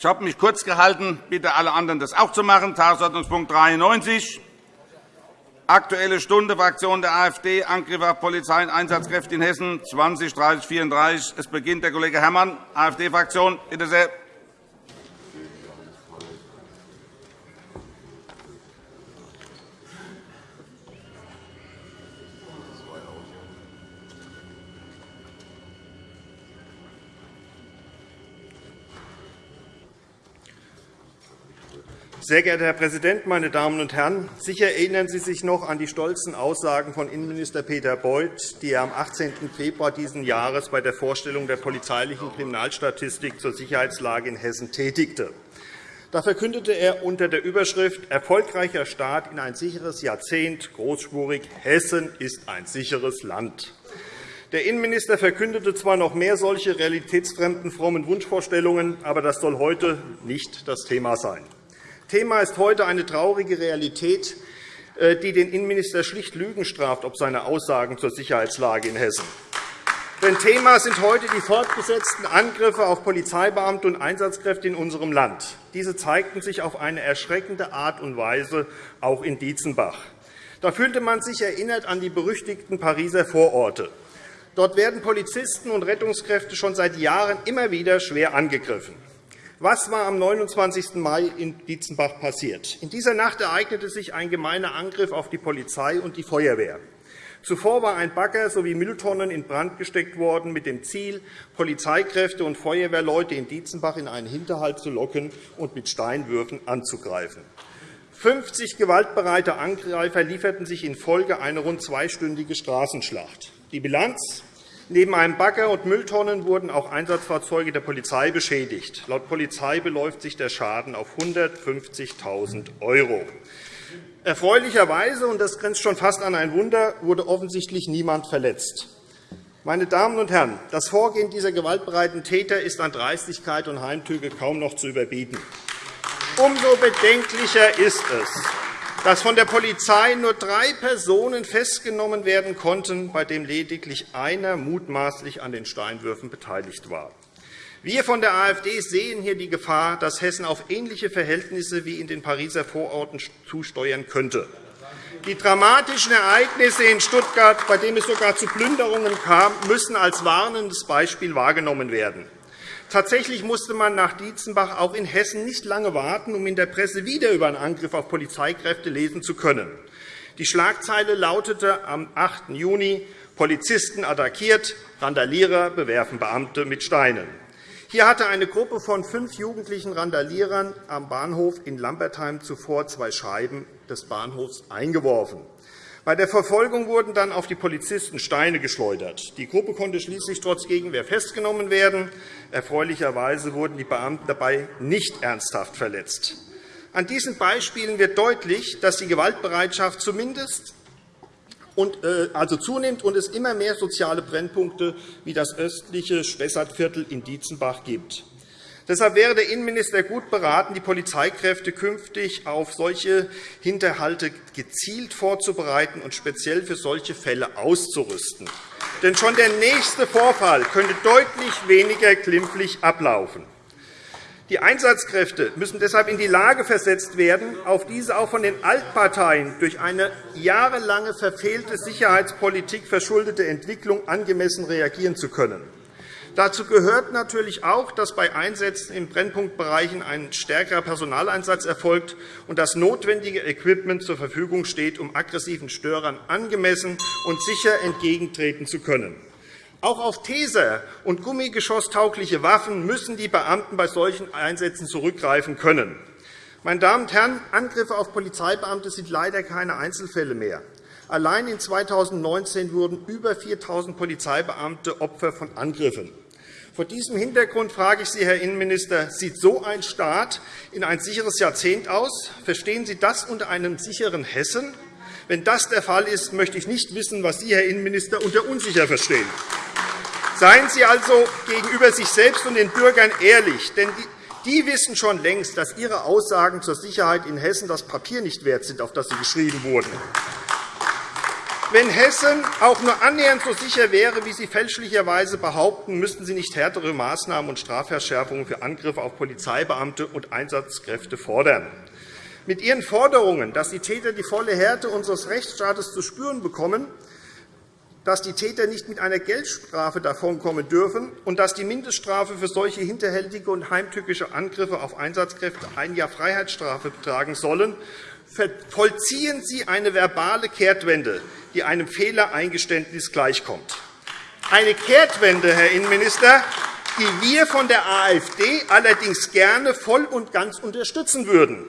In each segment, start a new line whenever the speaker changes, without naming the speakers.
Ich habe mich kurz gehalten. Bitte alle anderen, das auch zu machen. Tagesordnungspunkt 93. Aktuelle Stunde Fraktion der AfD. Angriff auf Polizei und Einsatzkräfte in Hessen 20 30 34. Es beginnt der Kollege Herrmann, AfD-Fraktion. Bitte sehr.
Sehr geehrter Herr Präsident, meine Damen und Herren! Sicher erinnern Sie sich noch an die stolzen Aussagen von Innenminister Peter Beuth, die er am 18. Februar dieses Jahres bei der Vorstellung der polizeilichen Kriminalstatistik zur Sicherheitslage in Hessen tätigte. Da verkündete er unter der Überschrift Erfolgreicher Start in ein sicheres Jahrzehnt großspurig Hessen ist ein sicheres Land. Der Innenminister verkündete zwar noch mehr solche realitätsfremden frommen Wunschvorstellungen, aber das soll heute nicht das Thema sein. Thema ist heute eine traurige Realität, äh, die den Innenminister schlicht Lügen straft ob seine Aussagen zur Sicherheitslage in Hessen. Denn Thema sind heute die fortgesetzten Angriffe auf Polizeibeamte und Einsatzkräfte in unserem Land. Diese zeigten sich auf eine erschreckende Art und Weise auch in Dietzenbach. Da fühlte man sich erinnert an die berüchtigten Pariser Vororte. Dort werden Polizisten und Rettungskräfte schon seit Jahren immer wieder schwer angegriffen. Was war am 29. Mai in Dietzenbach passiert? In dieser Nacht ereignete sich ein gemeiner Angriff auf die Polizei und die Feuerwehr. Zuvor war ein Bagger sowie Mülltonnen in Brand gesteckt worden, mit dem Ziel, Polizeikräfte und Feuerwehrleute in Dietzenbach in einen Hinterhalt zu locken und mit Steinwürfen anzugreifen. 50 gewaltbereite Angreifer lieferten sich in Folge eine rund zweistündige Straßenschlacht. Die Bilanz Neben einem Bagger und Mülltonnen wurden auch Einsatzfahrzeuge der Polizei beschädigt. Laut Polizei beläuft sich der Schaden auf 150.000 €. Erfreulicherweise, und das grenzt schon fast an ein Wunder, wurde offensichtlich niemand verletzt. Meine Damen und Herren, das Vorgehen dieser gewaltbereiten Täter ist an Dreistigkeit und Heimtücke kaum noch zu überbieten. Umso bedenklicher ist es, dass von der Polizei nur drei Personen festgenommen werden konnten, bei dem lediglich einer mutmaßlich an den Steinwürfen beteiligt war. Wir von der AfD sehen hier die Gefahr, dass Hessen auf ähnliche Verhältnisse wie in den Pariser Vororten zusteuern könnte. Die dramatischen Ereignisse in Stuttgart, bei denen es sogar zu Plünderungen kam, müssen als warnendes Beispiel wahrgenommen werden. Tatsächlich musste man nach Dietzenbach auch in Hessen nicht lange warten, um in der Presse wieder über einen Angriff auf Polizeikräfte lesen zu können. Die Schlagzeile lautete am 8. Juni Polizisten attackiert, Randalierer bewerfen Beamte mit Steinen. Hier hatte eine Gruppe von fünf jugendlichen Randalierern am Bahnhof in Lambertheim zuvor zwei Scheiben des Bahnhofs eingeworfen. Bei der Verfolgung wurden dann auf die Polizisten Steine geschleudert. Die Gruppe konnte schließlich trotz Gegenwehr festgenommen werden. Erfreulicherweise wurden die Beamten dabei nicht ernsthaft verletzt. An diesen Beispielen wird deutlich, dass die Gewaltbereitschaft zumindest und, äh, also zunimmt und es immer mehr soziale Brennpunkte wie das östliche Spessartviertel in Dietzenbach gibt. Deshalb wäre der Innenminister gut beraten, die Polizeikräfte künftig auf solche Hinterhalte gezielt vorzubereiten und speziell für solche Fälle auszurüsten. Denn schon der nächste Vorfall könnte deutlich weniger glimpflich ablaufen. Die Einsatzkräfte müssen deshalb in die Lage versetzt werden, auf diese auch von den Altparteien durch eine jahrelange verfehlte Sicherheitspolitik verschuldete Entwicklung angemessen reagieren zu können. Dazu gehört natürlich auch, dass bei Einsätzen in Brennpunktbereichen ein stärkerer Personaleinsatz erfolgt und das notwendige Equipment zur Verfügung steht, um aggressiven Störern angemessen und sicher entgegentreten zu können. Auch auf Taser und gummigeschosstaugliche Waffen müssen die Beamten bei solchen Einsätzen zurückgreifen können. Meine Damen und Herren, Angriffe auf Polizeibeamte sind leider keine Einzelfälle mehr. Allein in 2019 wurden über 4.000 Polizeibeamte Opfer von Angriffen. Vor diesem Hintergrund frage ich Sie, Herr Innenminister, sieht so ein Staat in ein sicheres Jahrzehnt aus? Verstehen Sie das unter einem sicheren Hessen? Wenn das der Fall ist, möchte ich nicht wissen, was Sie, Herr Innenminister, unter unsicher verstehen. Seien Sie also gegenüber sich selbst und den Bürgern ehrlich, denn die wissen schon längst, dass Ihre Aussagen zur Sicherheit in Hessen das Papier nicht wert sind, auf das sie geschrieben wurden. Wenn Hessen auch nur annähernd so sicher wäre, wie Sie fälschlicherweise behaupten, müssten Sie nicht härtere Maßnahmen und Strafverschärfungen für Angriffe auf Polizeibeamte und Einsatzkräfte fordern. Mit Ihren Forderungen, dass die Täter die volle Härte unseres Rechtsstaates zu spüren bekommen, dass die Täter nicht mit einer Geldstrafe davonkommen dürfen und dass die Mindeststrafe für solche hinterhältige und heimtückische Angriffe auf Einsatzkräfte ein Jahr Freiheitsstrafe betragen sollen, vollziehen Sie eine verbale Kehrtwende, die einem Fehlereingeständnis gleichkommt. Eine Kehrtwende, Herr Innenminister, die wir von der AfD allerdings gerne voll und ganz unterstützen würden.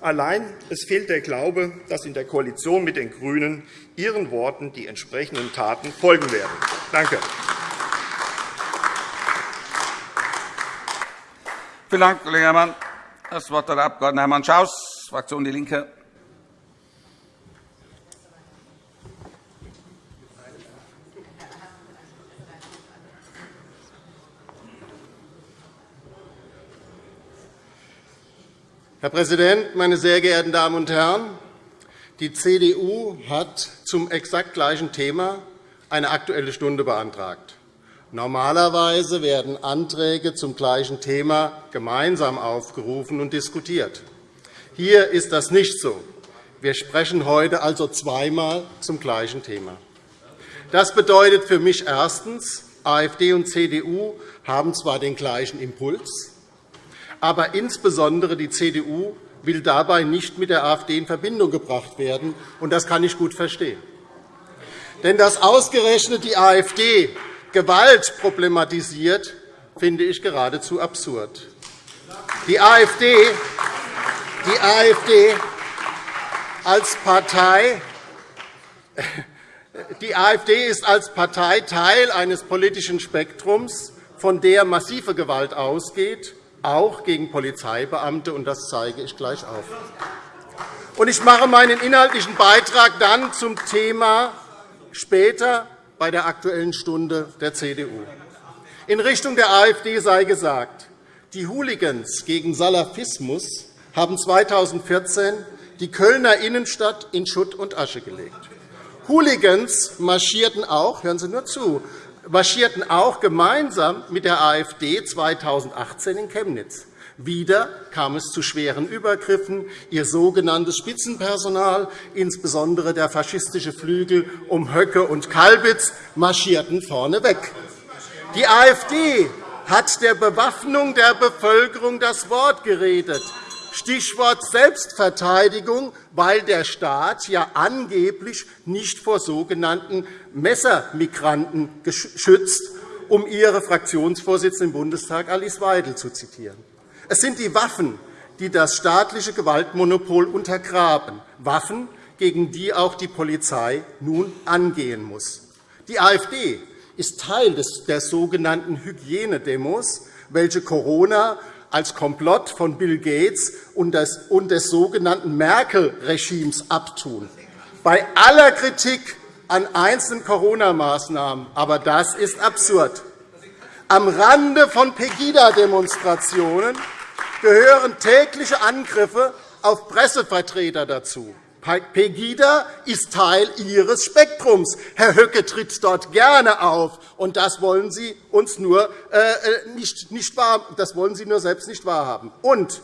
Allein es fehlt der Glaube, dass in der Koalition mit den GRÜNEN Ihren Worten die entsprechenden Taten folgen werden. Danke.
Vielen Dank, Kollege Herrmann. Das Wort hat der Abg. Hermann Schaus, Fraktion DIE LINKE.
Herr Präsident, meine sehr geehrten Damen und Herren! Die CDU hat zum exakt gleichen Thema eine Aktuelle Stunde beantragt. Normalerweise werden Anträge zum gleichen Thema gemeinsam aufgerufen und diskutiert. Hier ist das nicht so. Wir sprechen heute also zweimal zum gleichen Thema. Das bedeutet für mich erstens, AfD und CDU haben zwar den gleichen Impuls, aber insbesondere die CDU will dabei nicht mit der AfD in Verbindung gebracht werden. und Das kann ich gut verstehen. Denn dass ausgerechnet die AfD Gewalt problematisiert, finde ich geradezu absurd. Die AfD, die AfD als Partei die AfD ist als Partei Teil eines politischen Spektrums, von der massive Gewalt ausgeht auch gegen Polizeibeamte, und das zeige ich gleich auf. Ich mache meinen inhaltlichen Beitrag dann zum Thema später bei der Aktuellen Stunde der CDU. In Richtung der AfD sei gesagt, die Hooligans gegen Salafismus haben 2014 die Kölner Innenstadt in Schutt und Asche gelegt. Hooligans marschierten auch, hören Sie nur zu, marschierten auch gemeinsam mit der AfD 2018 in Chemnitz. Wieder kam es zu schweren Übergriffen. Ihr sogenanntes Spitzenpersonal, insbesondere der faschistische Flügel um Höcke und Kalbitz, marschierten vorneweg. Die AfD hat der Bewaffnung der Bevölkerung das Wort geredet. Stichwort Selbstverteidigung, weil der Staat ja angeblich nicht vor sogenannten Messermigranten geschützt, um Ihre Fraktionsvorsitzende im Bundestag Alice Weidel zu zitieren. Es sind die Waffen, die das staatliche Gewaltmonopol untergraben, Waffen, gegen die auch die Polizei nun angehen muss. Die AfD ist Teil der sogenannten Hygienedemos, welche Corona als Komplott von Bill Gates und des sogenannten Merkel-Regimes abtun. Bei aller Kritik an einzelnen Corona-Maßnahmen, aber das ist absurd. Am Rande von Pegida-Demonstrationen gehören tägliche Angriffe auf Pressevertreter dazu. Pegida ist Teil Ihres Spektrums. Herr Höcke tritt dort gerne auf, und das wollen Sie uns nur, äh, äh nicht, nicht wahr, das wollen Sie nur selbst nicht wahrhaben. Und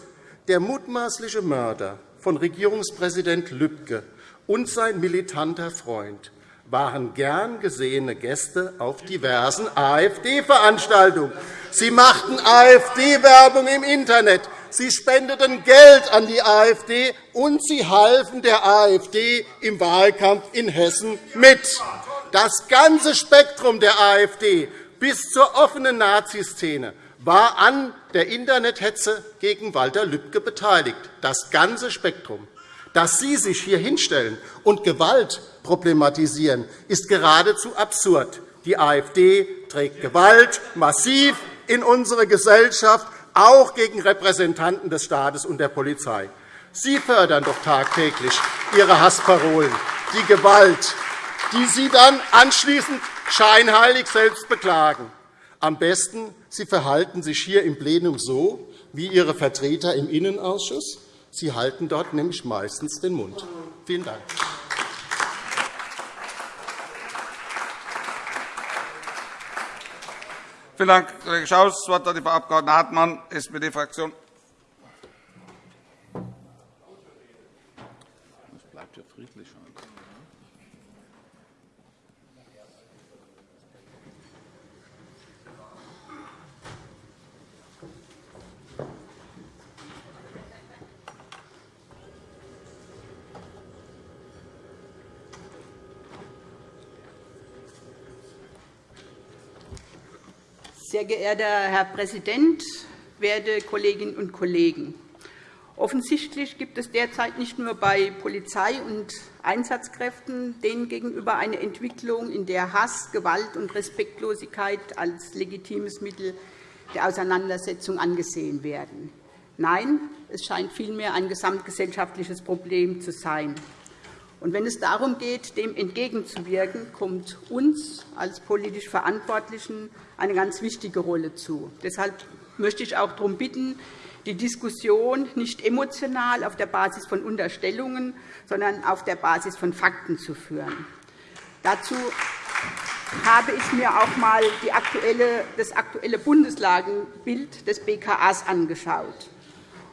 der mutmaßliche Mörder von Regierungspräsident Lübcke und sein militanter Freund waren gern gesehene Gäste auf diversen AfD-Veranstaltungen. Sie machten AfD-Werbung im Internet. Sie spendeten Geld an die AfD, und sie halfen der AfD im Wahlkampf in Hessen mit. Das ganze Spektrum der AfD bis zur offenen Naziszene war an der Internethetze gegen Walter Lübcke beteiligt. Das ganze Spektrum. Dass Sie sich hier hinstellen und Gewalt problematisieren, ist geradezu absurd. Die AfD trägt Gewalt massiv in unsere Gesellschaft, auch gegen Repräsentanten des Staates und der Polizei. Sie fördern doch tagtäglich Ihre Hassparolen, die Gewalt, die Sie dann anschließend scheinheilig selbst beklagen. Am besten, Sie verhalten sich hier im Plenum so wie Ihre Vertreter im Innenausschuss. Sie halten dort nämlich meistens den Mund. Vielen Dank.
Vielen Dank, Kollege Schaus. Das Wort hat die Frau Abg. Hartmann, SPD-Fraktion. bleibt ja friedlich.
Sehr geehrter Herr Präsident, werte Kolleginnen und Kollegen! Offensichtlich gibt es derzeit nicht nur bei Polizei und Einsatzkräften denen gegenüber eine Entwicklung, in der Hass, Gewalt und Respektlosigkeit als legitimes Mittel der Auseinandersetzung angesehen werden. Nein, es scheint vielmehr ein gesamtgesellschaftliches Problem zu sein. Und wenn es darum geht, dem entgegenzuwirken, kommt uns als politisch Verantwortlichen eine ganz wichtige Rolle zu. Deshalb möchte ich auch darum bitten, die Diskussion nicht emotional auf der Basis von Unterstellungen, sondern auf der Basis von Fakten zu führen. Dazu habe ich mir auch einmal das aktuelle Bundeslagenbild des BKAs angeschaut.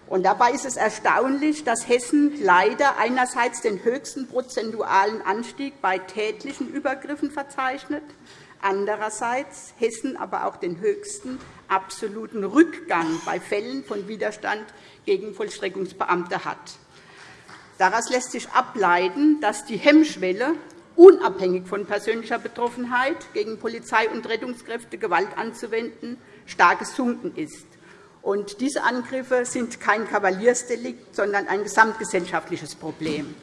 Und dabei ist es erstaunlich, dass Hessen leider einerseits den höchsten prozentualen Anstieg bei tätlichen Übergriffen verzeichnet, andererseits Hessen aber auch den höchsten absoluten Rückgang bei Fällen von Widerstand gegen Vollstreckungsbeamte hat. Daraus lässt sich ableiten, dass die Hemmschwelle, unabhängig von persönlicher Betroffenheit, gegen Polizei und Rettungskräfte Gewalt anzuwenden, stark gesunken ist. Und diese Angriffe sind kein Kavaliersdelikt, sondern ein gesamtgesellschaftliches Problem.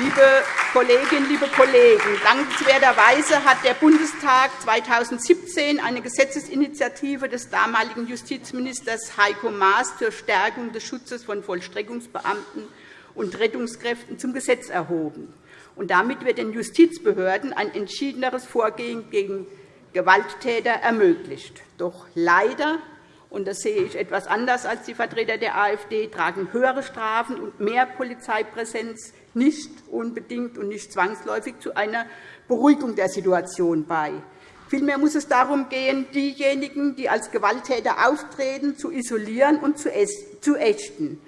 Liebe Kolleginnen, liebe Kollegen, dankenswerterweise hat der Bundestag 2017 eine Gesetzesinitiative des damaligen Justizministers Heiko Maas zur Stärkung des Schutzes von Vollstreckungsbeamten und Rettungskräften zum Gesetz erhoben. damit wird den Justizbehörden ein entschiedeneres Vorgehen gegen Gewalttäter ermöglicht. Doch leider und das sehe ich etwas anders als die Vertreter der AfD, tragen höhere Strafen und mehr Polizeipräsenz nicht unbedingt und nicht zwangsläufig zu einer Beruhigung der Situation bei. Vielmehr muss es darum gehen, diejenigen, die als Gewalttäter auftreten, zu isolieren und zu ächten.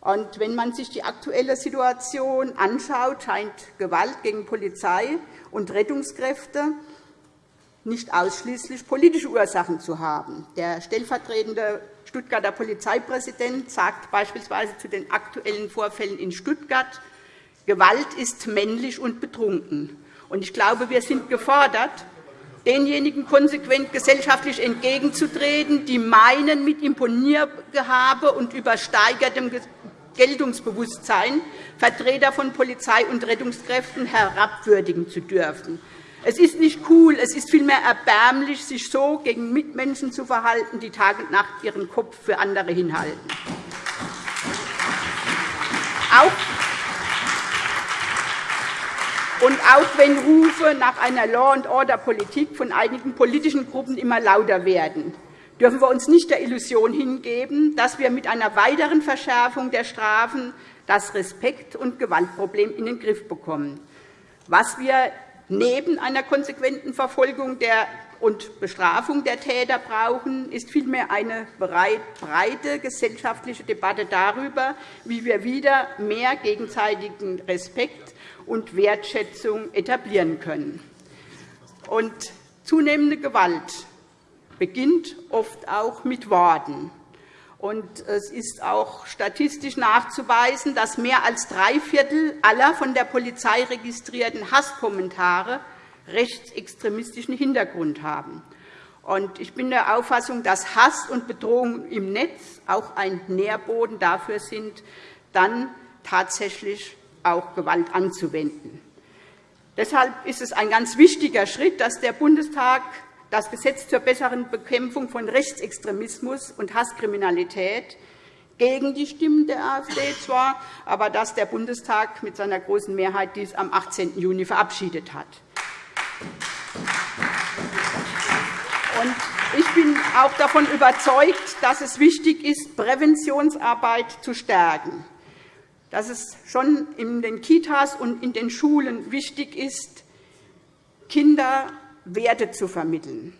Und wenn man sich die aktuelle Situation anschaut, scheint Gewalt gegen Polizei und Rettungskräfte nicht ausschließlich politische Ursachen zu haben. Der stellvertretende Stuttgarter Polizeipräsident sagt beispielsweise zu den aktuellen Vorfällen in Stuttgart, Gewalt ist männlich und betrunken. Ich glaube, wir sind gefordert, denjenigen konsequent gesellschaftlich entgegenzutreten, die meinen, mit Imponiergehabe und übersteigertem Geltungsbewusstsein Vertreter von Polizei und Rettungskräften herabwürdigen zu dürfen. Es ist nicht cool, es ist vielmehr erbärmlich, sich so gegen Mitmenschen zu verhalten, die Tag und Nacht ihren Kopf für andere hinhalten. Auch und auch wenn Rufe nach einer Law-and-Order-Politik von einigen politischen Gruppen immer lauter werden, dürfen wir uns nicht der Illusion hingeben, dass wir mit einer weiteren Verschärfung der Strafen das Respekt- und Gewaltproblem in den Griff bekommen. Was wir neben einer konsequenten Verfolgung und Bestrafung der Täter brauchen, ist vielmehr eine breite gesellschaftliche Debatte darüber, wie wir wieder mehr gegenseitigen Respekt und Wertschätzung etablieren können. Und zunehmende Gewalt beginnt oft auch mit Worten. Und es ist auch statistisch nachzuweisen, dass mehr als drei Viertel aller von der Polizei registrierten Hasskommentare rechtsextremistischen Hintergrund haben. Ich bin der Auffassung, dass Hass und Bedrohung im Netz auch ein Nährboden dafür sind, dann tatsächlich auch Gewalt anzuwenden. Deshalb ist es ein ganz wichtiger Schritt, dass der Bundestag das Gesetz zur besseren Bekämpfung von Rechtsextremismus und Hasskriminalität gegen die Stimmen der AfD zwar, aber dass der Bundestag mit seiner großen Mehrheit dies am 18. Juni verabschiedet hat. Ich bin auch davon überzeugt, dass es wichtig ist, Präventionsarbeit zu stärken, dass es schon in den Kitas und in den Schulen wichtig ist, Kinder Werte zu vermitteln.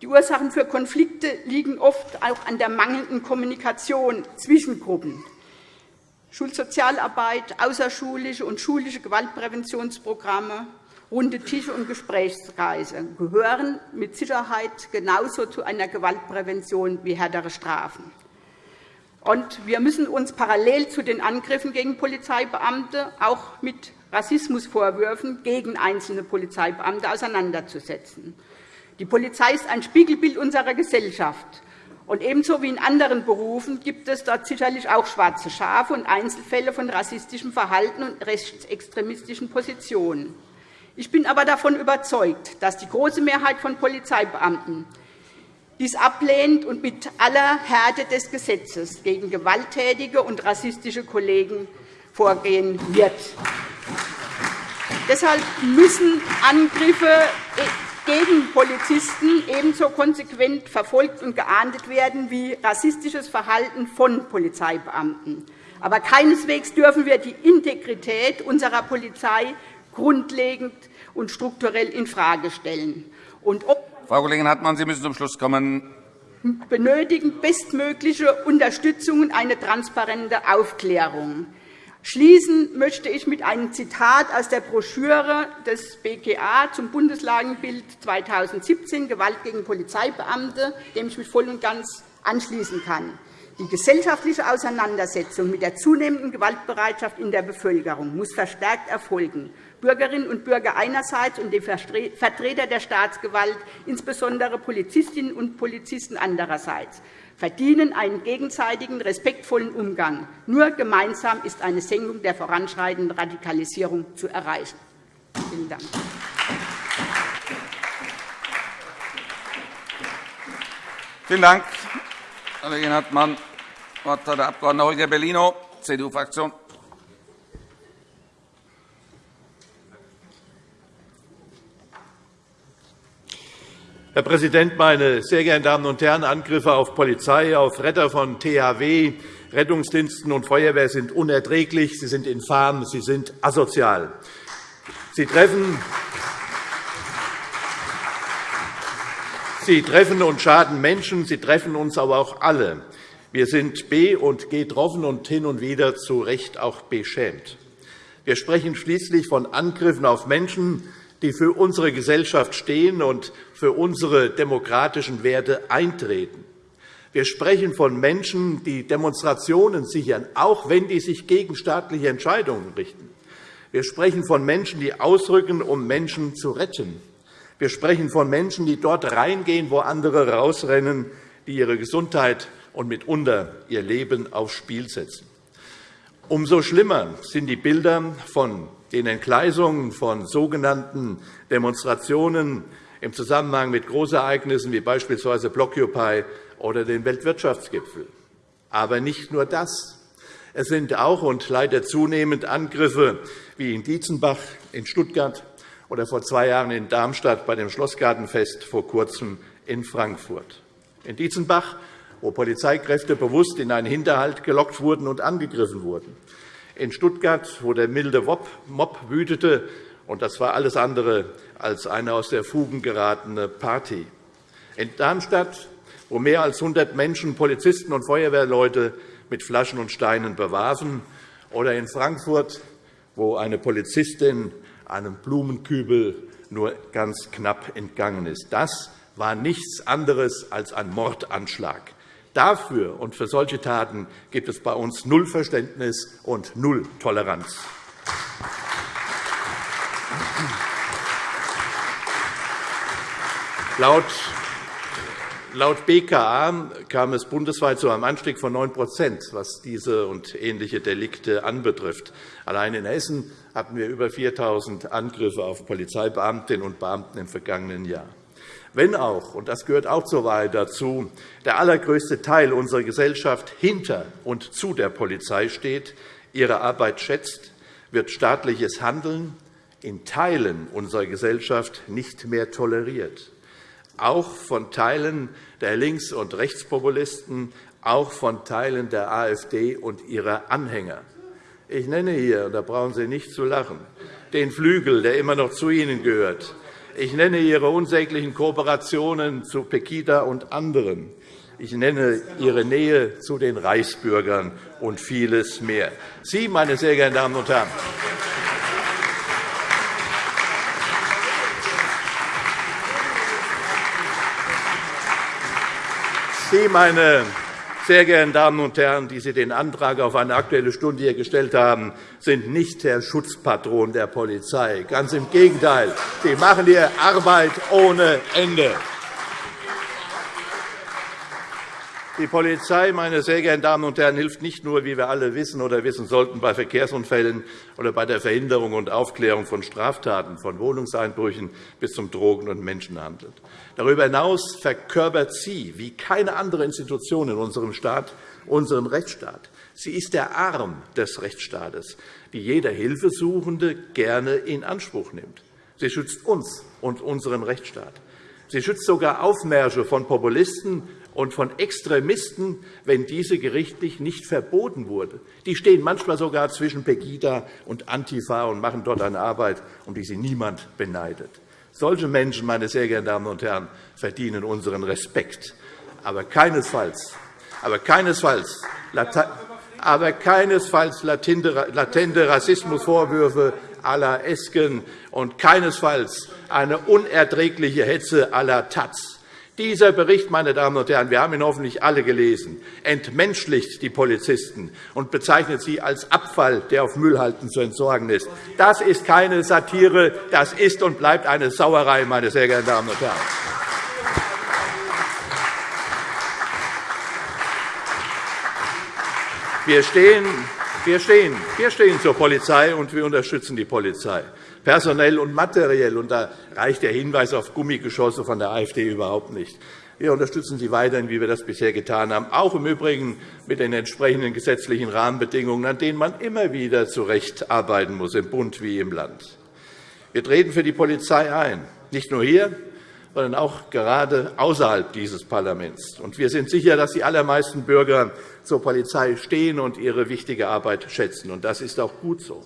Die Ursachen für Konflikte liegen oft auch an der mangelnden Kommunikation zwischen Gruppen. Schulsozialarbeit, außerschulische und schulische Gewaltpräventionsprogramme, runde Tische und Gesprächskreise gehören mit Sicherheit genauso zu einer Gewaltprävention wie härtere Strafen. Und wir müssen uns parallel zu den Angriffen gegen Polizeibeamte auch mit Rassismusvorwürfen gegen einzelne Polizeibeamte auseinanderzusetzen. Die Polizei ist ein Spiegelbild unserer Gesellschaft. Und ebenso wie in anderen Berufen gibt es dort sicherlich auch schwarze Schafe und Einzelfälle von rassistischem Verhalten und rechtsextremistischen Positionen. Ich bin aber davon überzeugt, dass die große Mehrheit von Polizeibeamten dies ablehnt und mit aller Härte des Gesetzes gegen gewalttätige und rassistische Kollegen vorgehen wird. Deshalb müssen Angriffe gegen Polizisten ebenso konsequent verfolgt und geahndet werden wie rassistisches Verhalten von Polizeibeamten. Aber keineswegs dürfen wir die Integrität unserer Polizei grundlegend und strukturell infrage stellen. Und
Frau Kollegin Hartmann, Sie müssen zum Schluss kommen.
benötigen bestmögliche Unterstützung und eine transparente Aufklärung. Schließen möchte ich mit einem Zitat aus der Broschüre des BKA zum Bundeslagenbild 2017 Gewalt gegen Polizeibeamte, dem ich mich voll und ganz anschließen kann. Die gesellschaftliche Auseinandersetzung mit der zunehmenden Gewaltbereitschaft in der Bevölkerung muss verstärkt erfolgen. Bürgerinnen und Bürger einerseits und die Vertreter der Staatsgewalt, insbesondere Polizistinnen und Polizisten andererseits, verdienen einen gegenseitigen, respektvollen Umgang. Nur gemeinsam ist eine Senkung der voranschreitenden Radikalisierung zu erreichen. Vielen Dank.
Vielen Dank, Kollegin Hartmann. Das Wort hat der Abg. Holger Bellino, CDU-Fraktion.
Herr Präsident, meine sehr geehrten Damen und Herren! Angriffe auf Polizei, auf Retter von THW, Rettungsdiensten und Feuerwehr sind unerträglich, sie sind infam, sie sind asozial. Sie treffen, sie treffen und schaden Menschen, sie treffen uns aber auch alle. Wir sind be- und getroffen und hin und wieder zu Recht auch beschämt. Wir sprechen schließlich von Angriffen auf Menschen, die für unsere Gesellschaft stehen und für unsere demokratischen Werte eintreten. Wir sprechen von Menschen, die Demonstrationen sichern, auch wenn die sich gegen staatliche Entscheidungen richten. Wir sprechen von Menschen, die ausrücken, um Menschen zu retten. Wir sprechen von Menschen, die dort reingehen, wo andere rausrennen, die ihre Gesundheit und mitunter ihr Leben aufs Spiel setzen. Umso schlimmer sind die Bilder von den Entgleisungen von sogenannten Demonstrationen im Zusammenhang mit Großereignissen wie beispielsweise Blockupy oder den Weltwirtschaftsgipfel. Aber nicht nur das. Es sind auch und leider zunehmend Angriffe wie in Dietzenbach, in Stuttgart oder vor zwei Jahren in Darmstadt bei dem Schlossgartenfest, vor kurzem in Frankfurt. In Dietzenbach, wo Polizeikräfte bewusst in einen Hinterhalt gelockt wurden und angegriffen wurden in Stuttgart, wo der milde Mob wütete. Und das war alles andere als eine aus der Fugen geratene Party. In Darmstadt, wo mehr als 100 Menschen Polizisten und Feuerwehrleute mit Flaschen und Steinen bewarfen. Oder in Frankfurt, wo eine Polizistin einem Blumenkübel nur ganz knapp entgangen ist. Das war nichts anderes als ein Mordanschlag. Dafür und für solche Taten gibt es bei uns null Verständnis und null Toleranz. Laut Laut BKA kam es bundesweit zu einem Anstieg von 9% was diese und ähnliche Delikte anbetrifft. Allein in Hessen hatten wir über 4.000 Angriffe auf Polizeibeamtinnen und Beamten im vergangenen Jahr. Wenn auch, und das gehört auch zur Wahrheit dazu, der allergrößte Teil unserer Gesellschaft hinter und zu der Polizei steht, ihre Arbeit schätzt, wird staatliches Handeln in Teilen unserer Gesellschaft nicht mehr toleriert, auch von Teilen der Links- und Rechtspopulisten, auch von Teilen der AfD und ihrer Anhänger. Ich nenne hier, da brauchen Sie nicht zu lachen, den Flügel, der immer noch zu Ihnen gehört, Ich nenne Ihre unsäglichen Kooperationen zu Pegida und anderen. Ich nenne Ihre Nähe zu den Reichsbürgern und vieles mehr. Sie, meine sehr geehrten Damen und Herren, Sie, meine sehr geehrten Damen und Herren, die Sie den Antrag auf eine Aktuelle Stunde hier gestellt haben, sind nicht der Schutzpatron der Polizei. Ganz im Gegenteil. Sie machen Ihre Arbeit ohne Ende. Die Polizei, meine sehr geehrten Damen und Herren, hilft nicht nur, wie wir alle wissen oder wissen sollten, bei Verkehrsunfällen oder bei der Verhinderung und Aufklärung von Straftaten, von Wohnungseinbrüchen bis zum Drogen- und Menschenhandel. Darüber hinaus verkörpert sie, wie keine andere Institution in unserem Staat, unseren Rechtsstaat. Sie ist der Arm des Rechtsstaates, die jeder Hilfesuchende gerne in Anspruch nimmt. Sie schützt uns und unseren Rechtsstaat. Sie schützt sogar Aufmärsche von Populisten und von Extremisten, wenn diese gerichtlich nicht verboten wurde. Die stehen manchmal sogar zwischen Pegida und Antifa und machen dort eine Arbeit, um die sie niemand beneidet. Solche Menschen, meine sehr geehrten Damen und Herren, verdienen unseren Respekt, aber keinesfalls, aber keinesfalls, aber keinesfalls latente Rassismusvorwürfe à la Esken und keinesfalls eine unerträgliche Hetze à la Taz. Dieser Bericht, meine Damen und Herren, wir haben ihn hoffentlich alle gelesen, entmenschlicht die Polizisten und bezeichnet sie als Abfall, der auf Müllhalten zu entsorgen ist. Das ist keine Satire, das ist und bleibt eine Sauerei, meine sehr geehrten Damen und Herren. Wir stehen, wir stehen, wir stehen zur Polizei, und wir unterstützen die Polizei personell und materiell. Und da reicht der Hinweis auf Gummigeschosse von der AfD überhaupt nicht. Wir unterstützen Sie weiterhin, wie wir das bisher getan haben, auch im Übrigen mit den entsprechenden gesetzlichen Rahmenbedingungen, an denen man immer wieder zu arbeiten muss, im Bund wie im Land. Wir treten für die Polizei ein, nicht nur hier, sondern auch gerade außerhalb dieses Parlaments. wir sind sicher, dass die allermeisten Bürger zur Polizei stehen und ihre wichtige Arbeit schätzen. das ist auch gut so.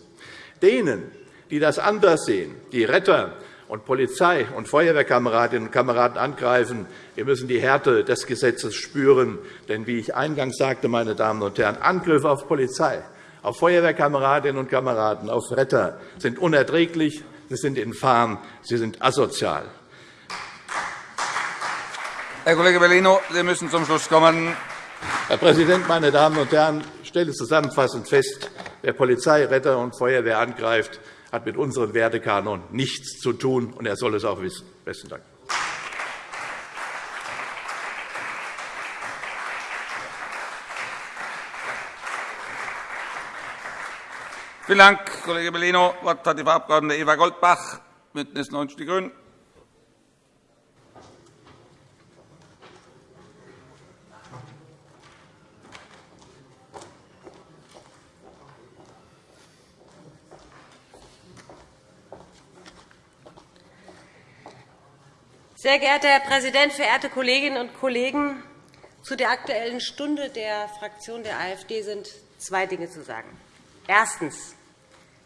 Denen, die das anders sehen, die Retter und Polizei und Feuerwehrkameradinnen und Kameraden angreifen. Wir müssen die Härte des Gesetzes spüren. Denn, wie ich eingangs sagte, meine Damen und Herren, Angriffe auf Polizei, auf Feuerwehrkameradinnen und Kameraden, auf Retter sind unerträglich, sie sind infam, sie sind asozial.
Herr Kollege Bellino, Sie müssen zum Schluss kommen.
Herr Präsident, meine Damen und Herren! Ich stelle zusammenfassend fest, wer Polizei, Retter und Feuerwehr angreift, hat mit unserem Wertekanon nichts zu tun, und er soll es auch wissen. – Besten Dank.
Vielen Dank, Kollege Bellino. Das Wort hat die Frau Abg. Eva Goldbach, BÜNDNIS 90 die GRÜNEN.
Sehr geehrter Herr Präsident, verehrte Kolleginnen und Kollegen! Zu der Aktuellen Stunde der Fraktion der AfD sind zwei Dinge zu sagen. Erstens.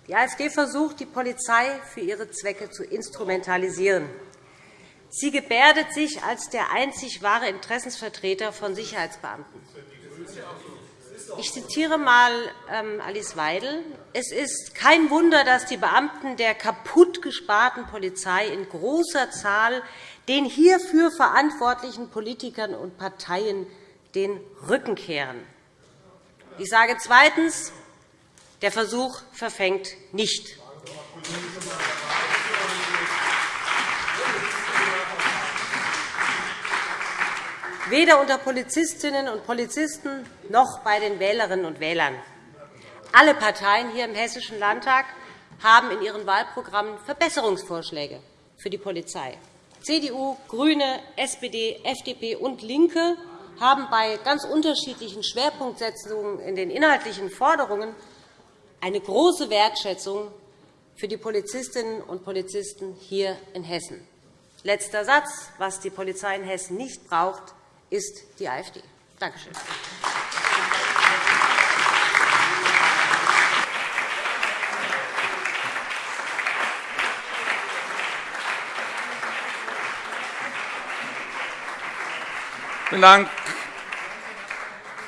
Die AfD versucht, die Polizei für ihre Zwecke zu instrumentalisieren. Sie gebärdet sich als der einzig wahre Interessensvertreter von Sicherheitsbeamten. Ich zitiere einmal ähm, Alice Weidel. Es ist kein Wunder, dass die Beamten der kaputt gesparten Polizei in großer Zahl den hierfür verantwortlichen Politikern und Parteien den Rücken kehren. Ich sage zweitens, der Versuch verfängt nicht. Weder unter Polizistinnen und Polizisten noch bei den Wählerinnen und Wählern. Alle Parteien hier im Hessischen Landtag haben in ihren Wahlprogrammen Verbesserungsvorschläge für die Polizei. CDU, GRÜNE, SPD, FDP und LINKE haben bei ganz unterschiedlichen Schwerpunktsetzungen in den inhaltlichen Forderungen eine große Wertschätzung für die Polizistinnen und Polizisten hier in Hessen. Letzter Satz. Was die Polizei in Hessen nicht braucht, ist die AfD. Danke schön.
Vielen Dank.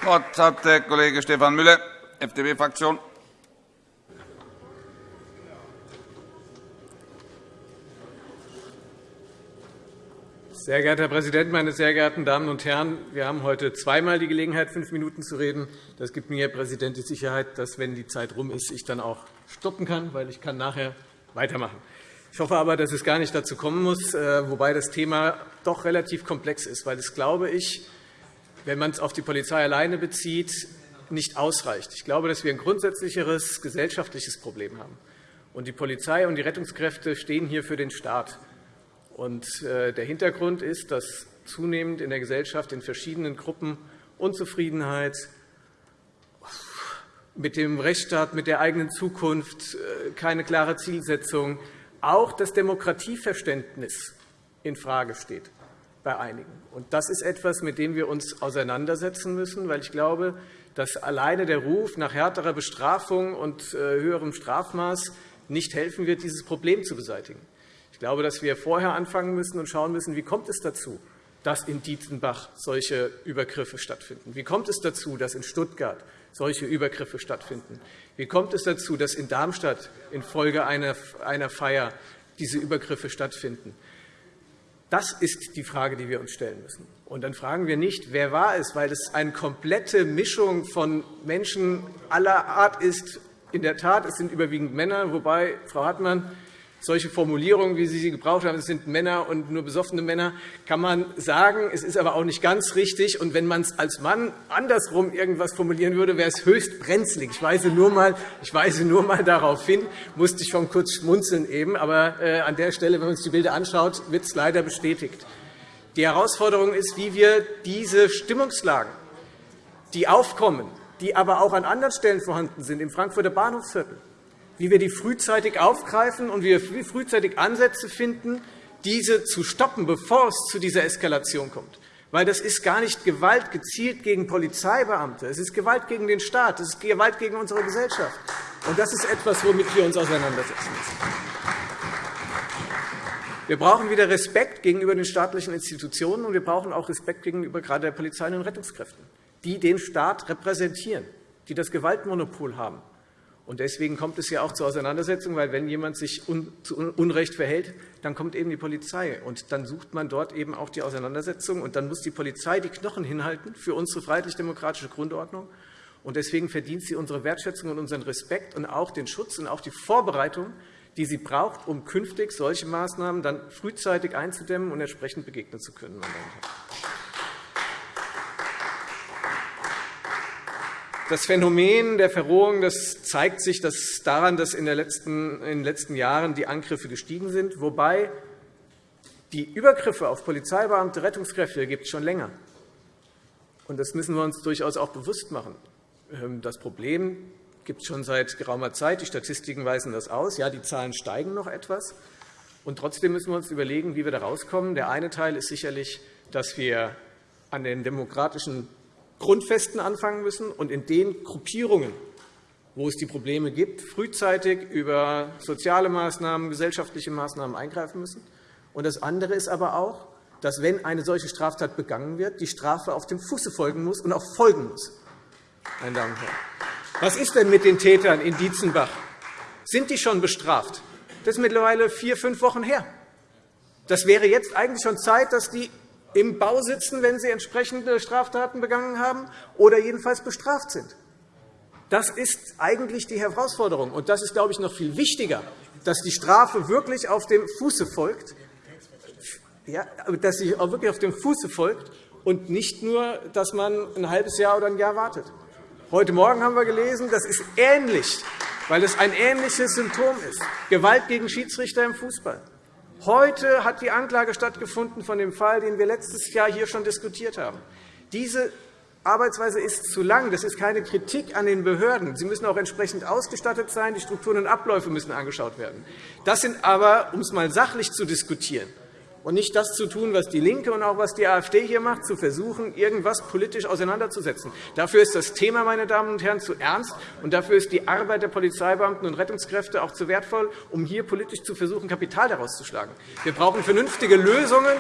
Das Wort hat der Kollege Stefan Müller, FDP-Fraktion.
Sehr geehrter Herr Präsident, meine sehr geehrten Damen und Herren! Wir haben heute zweimal die Gelegenheit, fünf Minuten zu reden. Das gibt mir, Herr Präsident, die Sicherheit, dass, wenn die Zeit rum ist, ich dann auch stoppen kann, weil ich kann nachher weitermachen. Ich hoffe aber, dass es gar nicht dazu kommen muss, äh, wobei das Thema doch relativ komplex ist, weil es, glaube ich, wenn man es auf die Polizei alleine bezieht, nicht ausreicht. Ich glaube, dass wir ein grundsätzlicheres gesellschaftliches Problem haben. Und die Polizei und die Rettungskräfte stehen hier für den Staat. Und äh, der Hintergrund ist, dass zunehmend in der Gesellschaft in verschiedenen Gruppen Unzufriedenheit mit dem Rechtsstaat, mit der eigenen Zukunft, äh, keine klare Zielsetzung, auch das Demokratieverständnis infrage steht bei einigen. Das ist etwas, mit dem wir uns auseinandersetzen müssen, weil ich glaube, dass alleine der Ruf nach härterer Bestrafung und äh, höherem Strafmaß nicht helfen wird, dieses Problem zu beseitigen. Ich glaube, dass wir vorher anfangen müssen und schauen müssen, wie kommt es dazu, dass in Dietzenbach solche Übergriffe stattfinden? Wie kommt es dazu, dass in Stuttgart solche Übergriffe stattfinden? Wie kommt es dazu, dass in Darmstadt infolge einer Feier diese Übergriffe stattfinden? Das ist die Frage, die wir uns stellen müssen. Und dann fragen wir nicht, wer war es, weil es eine komplette Mischung von Menschen aller Art ist. In der Tat, es sind überwiegend Männer, wobei, Frau Hartmann, solche Formulierungen, wie Sie sie gebraucht haben, es sind Männer und nur besoffene Männer, kann man sagen. Es ist aber auch nicht ganz richtig. Und wenn man es als Mann andersrum irgendwas formulieren würde, wäre es höchst brenzlig. Ich weise nur mal, ich weise nur mal darauf hin, musste ich schon kurz schmunzeln eben. Aber äh, an der Stelle, wenn man sich die Bilder anschaut, wird es leider bestätigt. Die Herausforderung ist, wie wir diese Stimmungslagen, die aufkommen, die aber auch an anderen Stellen vorhanden sind, im Frankfurter Bahnhofsviertel, wie wir die frühzeitig aufgreifen und wie wir frühzeitig Ansätze finden, diese zu stoppen, bevor es zu dieser Eskalation kommt. Weil das ist gar nicht Gewalt gezielt gegen Polizeibeamte. Es ist Gewalt gegen den Staat. Es ist Gewalt gegen unsere Gesellschaft. Und das ist etwas, womit wir uns auseinandersetzen müssen. Wir brauchen wieder Respekt gegenüber den staatlichen Institutionen, und wir brauchen auch Respekt gegenüber gerade der Polizei und den Rettungskräften, die den Staat repräsentieren, die das Gewaltmonopol haben und deswegen kommt es ja auch zur Auseinandersetzung, weil wenn jemand sich zu Unrecht verhält, dann kommt eben die Polizei. Und dann sucht man dort eben auch die Auseinandersetzung. Und dann muss die Polizei die Knochen hinhalten für unsere freiheitlich-demokratische Grundordnung. Und deswegen verdient sie unsere Wertschätzung und unseren Respekt und auch den Schutz und auch die Vorbereitung, die sie braucht, um künftig solche Maßnahmen dann frühzeitig einzudämmen und entsprechend begegnen zu können. Meine Damen und Herren. Das Phänomen der Verrohung das zeigt sich daran, dass in, in den letzten Jahren die Angriffe gestiegen sind, wobei die Übergriffe auf Polizeibeamte, Rettungskräfte gibt es schon länger. Das müssen wir uns durchaus auch bewusst machen. Ähm, das Problem gibt es schon seit geraumer Zeit. Die Statistiken weisen das aus. Ja, die Zahlen steigen noch etwas. Und trotzdem müssen wir uns überlegen, wie wir da rauskommen. Der eine Teil ist sicherlich, dass wir an den demokratischen Grundfesten anfangen müssen und in den Gruppierungen, wo es die Probleme gibt, frühzeitig über soziale Maßnahmen, gesellschaftliche Maßnahmen eingreifen müssen. Und das andere ist aber auch, dass, wenn eine solche Straftat begangen wird, die Strafe auf dem Fuße folgen muss und auch folgen muss. Meine Damen und Herren. Was ist denn mit den Tätern in Dietzenbach? Sind die schon bestraft? Das ist mittlerweile vier, fünf Wochen her. Das wäre jetzt eigentlich schon Zeit, dass die im Bau sitzen, wenn sie entsprechende Straftaten begangen haben, oder jedenfalls bestraft sind. Das ist eigentlich die Herausforderung. Und das ist, glaube ich, noch viel wichtiger, dass die Strafe wirklich auf dem Fuße folgt, ja, dass sie auch wirklich auf dem Fuße folgt und nicht nur, dass man ein halbes Jahr oder ein Jahr wartet. Heute Morgen haben wir gelesen, das ist ähnlich, weil es ein ähnliches Symptom ist. Gewalt gegen Schiedsrichter im Fußball. Heute hat die Anklage stattgefunden von dem Fall, den wir letztes Jahr hier schon diskutiert haben. Diese Arbeitsweise ist zu lang. Das ist keine Kritik an den Behörden. Sie müssen auch entsprechend ausgestattet sein. Die Strukturen und Abläufe müssen angeschaut werden. Das sind aber, um es einmal sachlich zu diskutieren, und nicht das zu tun, was DIE LINKE und auch was die AfD hier macht, zu versuchen, irgendwas politisch auseinanderzusetzen. Dafür ist das Thema, meine Damen und Herren, zu ernst, und dafür ist die Arbeit der Polizeibeamten und Rettungskräfte auch zu wertvoll, um hier politisch zu versuchen, Kapital daraus zu schlagen. Wir brauchen vernünftige Lösungen,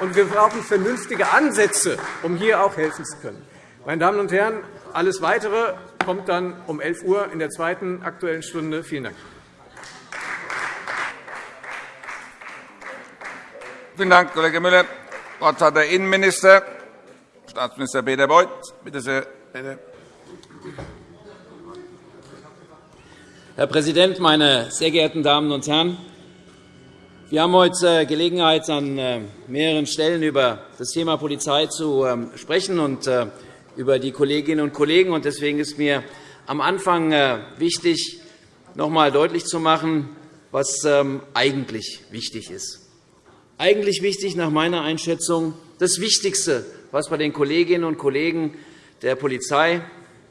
und wir brauchen vernünftige Ansätze, um hier auch helfen zu können. Meine Damen und Herren, alles Weitere kommt dann um 11 Uhr in der zweiten Aktuellen Stunde. Vielen Dank.
Vielen Dank, Kollege Müller. Das Wort hat der Innenminister, Staatsminister Peter Beuth. Bitte sehr, bitte.
Herr Präsident, meine sehr geehrten Damen und Herren! Wir haben heute Gelegenheit, an äh, mehreren Stellen über das Thema Polizei zu ähm, sprechen und äh, über die Kolleginnen und Kollegen. Deswegen ist mir am Anfang äh, wichtig, noch einmal deutlich zu machen, was ähm, eigentlich wichtig ist eigentlich wichtig nach meiner Einschätzung. Das Wichtigste, was wir den Kolleginnen und Kollegen der Polizei,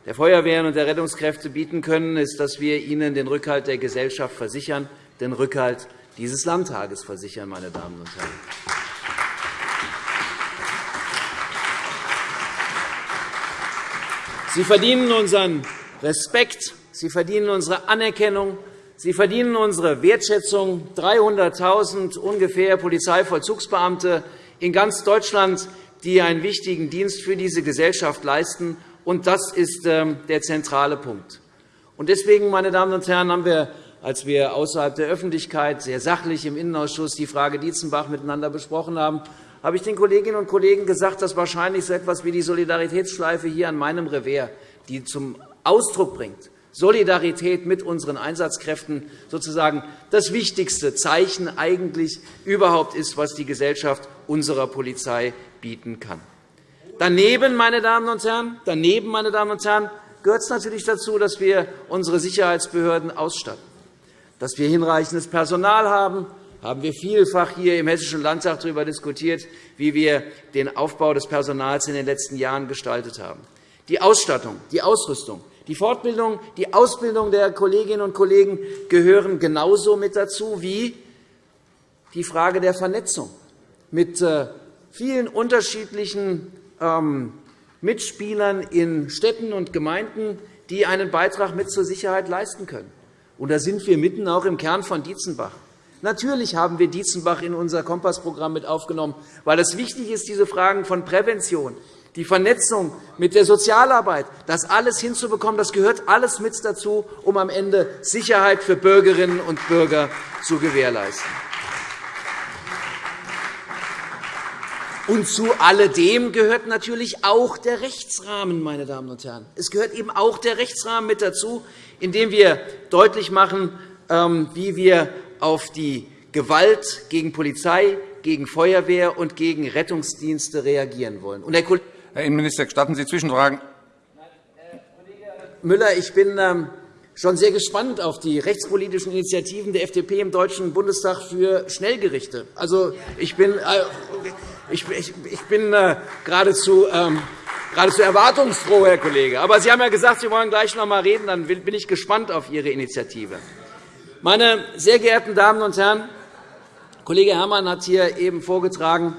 der Feuerwehren und der Rettungskräfte bieten können, ist, dass wir ihnen den Rückhalt der Gesellschaft versichern, den Rückhalt dieses Landtages versichern. Meine Damen und Herren. Sie verdienen unseren Respekt, Sie verdienen unsere Anerkennung, Sie verdienen unsere Wertschätzung. 300.000 ungefähr Polizeivollzugsbeamte in ganz Deutschland, die einen wichtigen Dienst für diese Gesellschaft leisten. Und das ist ähm, der zentrale Punkt. Deswegen, meine Damen und Herren, haben wir, als wir außerhalb der Öffentlichkeit sehr sachlich im Innenausschuss die Frage Dietzenbach miteinander besprochen haben, habe ich den Kolleginnen und Kollegen gesagt, dass wahrscheinlich so etwas wie die Solidaritätsschleife hier an meinem Revers, die zum Ausdruck bringt, Solidarität mit unseren Einsatzkräften sozusagen das wichtigste Zeichen eigentlich überhaupt ist, was die Gesellschaft unserer Polizei bieten kann. Daneben, meine Damen und Herren, daneben, meine Damen und Herren, gehört es natürlich dazu, dass wir unsere Sicherheitsbehörden ausstatten, dass wir hinreichendes Personal haben, haben wir vielfach hier im Hessischen Landtag darüber diskutiert, wie wir den Aufbau des Personals in den letzten Jahren gestaltet haben. Die Ausstattung, die Ausrüstung, die Fortbildung, die Ausbildung der Kolleginnen und Kollegen gehören genauso mit dazu wie die Frage der Vernetzung mit äh, vielen unterschiedlichen ähm, Mitspielern in Städten und Gemeinden, die einen Beitrag mit zur Sicherheit leisten können. Und da sind wir mitten auch im Kern von Dietzenbach. Natürlich haben wir Dietzenbach in unser Kompassprogramm mit aufgenommen, weil es wichtig ist, diese Fragen von Prävention, die Vernetzung mit der Sozialarbeit, das alles hinzubekommen, das gehört alles mit dazu, um am Ende Sicherheit für Bürgerinnen und Bürger zu gewährleisten. Und zu alledem gehört natürlich auch der Rechtsrahmen. Meine Damen und Herren. Es gehört eben auch der Rechtsrahmen mit dazu, in dem wir deutlich machen, ähm, wie wir auf die Gewalt gegen Polizei, gegen Feuerwehr und gegen Rettungsdienste reagieren wollen.
Herr Innenminister, gestatten Sie Zwischenfragen?
Müller, ich bin ähm, schon sehr gespannt auf die rechtspolitischen Initiativen der FDP im Deutschen Bundestag für Schnellgerichte. Also, ich bin, äh, ich, bin äh, geradezu, ähm, geradezu erwartungsfroh, Herr Kollege. Aber Sie haben ja gesagt, Sie wollen gleich noch einmal reden. Dann bin ich gespannt auf Ihre Initiative. Meine sehr geehrten Damen und Herren, Kollege Herrmann hat hier eben vorgetragen,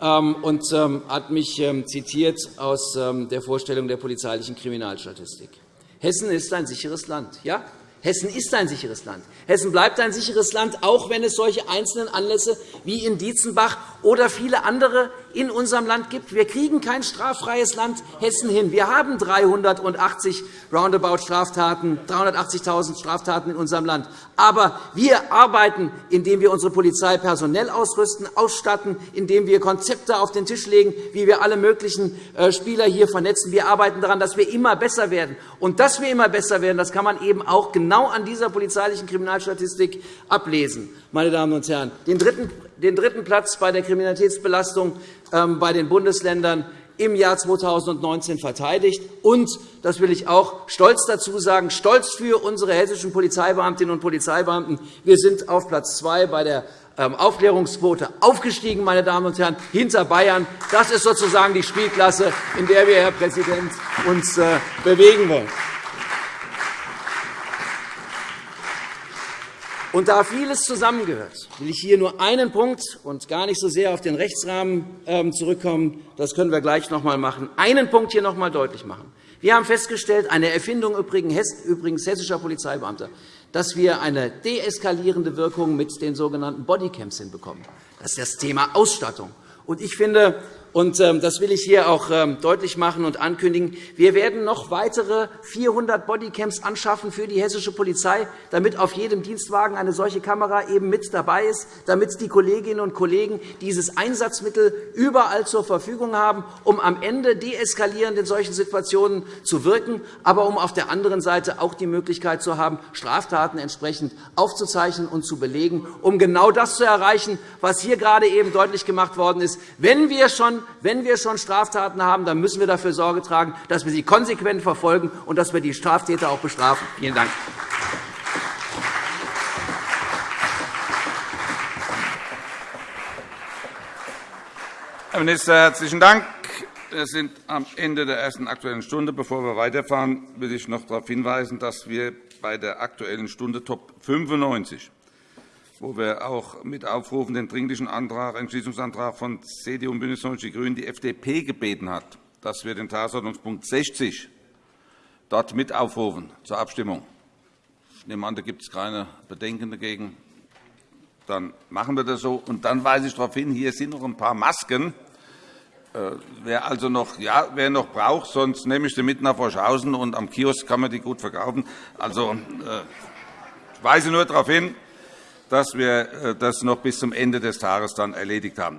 und ähm, hat mich ähm, zitiert aus der Vorstellung der polizeilichen Kriminalstatistik. Hessen ist ein sicheres Land. Ja, Hessen ist ein sicheres Land. Hessen bleibt ein sicheres Land, auch wenn es solche einzelnen Anlässe wie in Dietzenbach oder viele andere in unserem Land gibt. Wir kriegen kein straffreies Land Hessen hin. Wir haben 380 roundabout Straftaten, 380.000 Straftaten in unserem Land. Aber wir arbeiten, indem wir unsere Polizei personell ausrüsten, ausstatten, indem wir Konzepte auf den Tisch legen, wie wir alle möglichen äh, Spieler hier vernetzen. Wir arbeiten daran, dass wir immer besser werden. Und dass wir immer besser werden, das kann man eben auch genau an dieser polizeilichen Kriminalstatistik ablesen. Meine Damen und Herren, den dritten den dritten Platz bei der Kriminalitätsbelastung ähm, bei den Bundesländern im Jahr 2019 verteidigt. Und, das will ich auch stolz dazu sagen, stolz für unsere hessischen Polizeibeamtinnen und Polizeibeamten, wir sind auf Platz zwei bei der ähm, Aufklärungsquote aufgestiegen, meine Damen und Herren, hinter Bayern. Das ist sozusagen die Spielklasse, in der wir, Herr Präsident, uns äh, bewegen wollen. Und da vieles zusammengehört, will ich hier nur einen Punkt und gar nicht so sehr auf den Rechtsrahmen ähm, zurückkommen. Das können wir gleich noch einmal machen. Einen Punkt hier noch einmal deutlich machen. Wir haben festgestellt, eine Erfindung übrigens hessischer Polizeibeamter, dass wir eine deeskalierende Wirkung mit den sogenannten Bodycams hinbekommen. Das ist das Thema Ausstattung. Ich finde, und ähm, das will ich hier auch ähm, deutlich machen und ankündigen. Wir werden noch weitere 400 Bodycams anschaffen für die hessische Polizei, damit auf jedem Dienstwagen eine solche Kamera eben mit dabei ist, damit die Kolleginnen und Kollegen dieses Einsatzmittel überall zur Verfügung haben, um am Ende deeskalierend in solchen Situationen zu wirken, aber um auf der anderen Seite auch die Möglichkeit zu haben, Straftaten entsprechend aufzuzeichnen und zu belegen, um genau das zu erreichen, was hier gerade eben deutlich gemacht worden ist. Wenn wir schon wenn wir schon Straftaten haben, dann müssen wir dafür Sorge tragen, dass wir sie konsequent verfolgen und dass wir die Straftäter auch bestrafen. Vielen Dank.
Herr Minister, herzlichen Dank. Wir sind am Ende der ersten Aktuellen Stunde. Bevor wir weiterfahren, will ich noch darauf hinweisen, dass wir bei der Aktuellen Stunde Top 95 wo wir auch mit aufrufen, den Dringlichen Antrag, Entschließungsantrag von CDU und BÜNDNIS 90 die GRÜNEN die FDP gebeten hat, dass wir den Tagesordnungspunkt 60 dort mit aufrufen zur Abstimmung. Ich nehme an, da gibt es keine Bedenken dagegen. Dann machen wir das so. Und dann weise ich darauf hin, hier sind noch ein paar Masken. Äh, wer also noch, ja, wer noch braucht, sonst nehme ich sie mit nach Forschhausen und am Kiosk kann man die gut verkaufen. Also, äh, ich weise nur darauf hin, dass wir äh, das noch bis zum Ende des Tages dann erledigt haben.